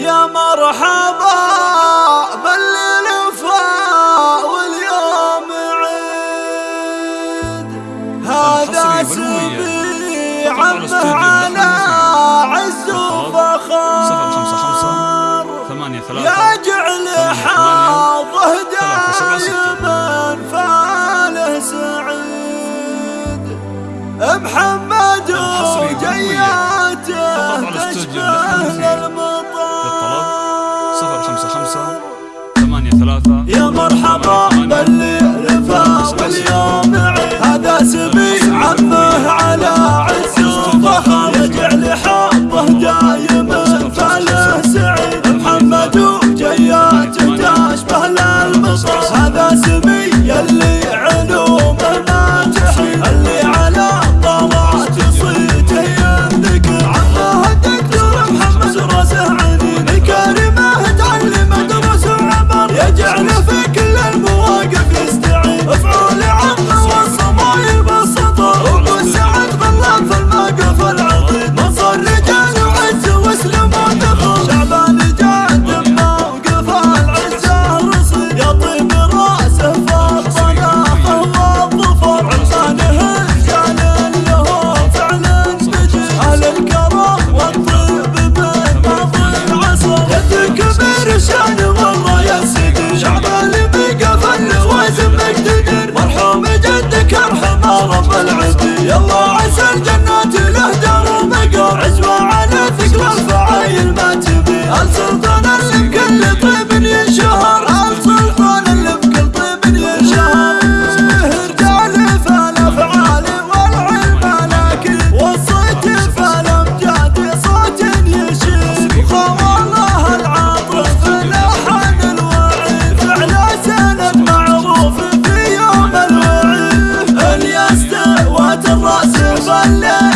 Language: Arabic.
يا مرحبا بالليل واليوم عيد. هذا سبي عمه على عز وفخار يجعل حاضه دايما فاله سعيد. محمد يا مرحبا. Allah